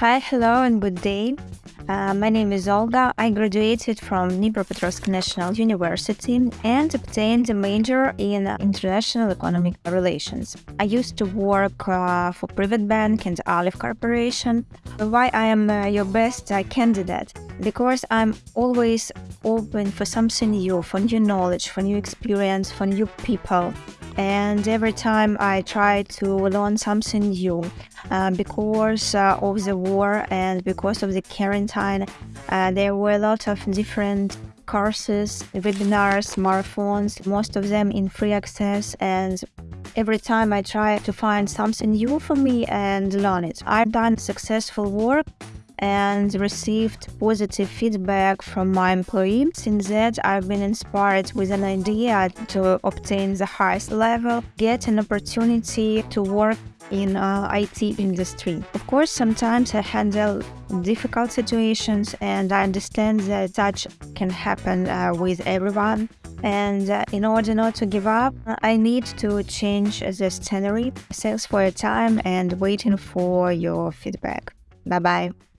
Hi, hello, and good day. Uh, my name is Olga. I graduated from Dnipropetrovsk National University and obtained a major in international economic relations. I used to work uh, for PrivatBank and Olive Corporation. Why I am uh, your best uh, candidate? Because I'm always open for something new, for new knowledge, for new experience, for new people and every time I try to learn something new uh, because uh, of the war and because of the quarantine uh, there were a lot of different courses webinars marathons most of them in free access. And every time I try to find something new for me and learn it I've done successful work and received positive feedback from my employee. Since that, I've been inspired with an idea to obtain the highest level, get an opportunity to work in uh, IT industry. Of course, sometimes I handle difficult situations and I understand that such can happen uh, with everyone. And uh, in order not to give up, I need to change the scenery. Thanks for your time and waiting for your feedback. Bye bye.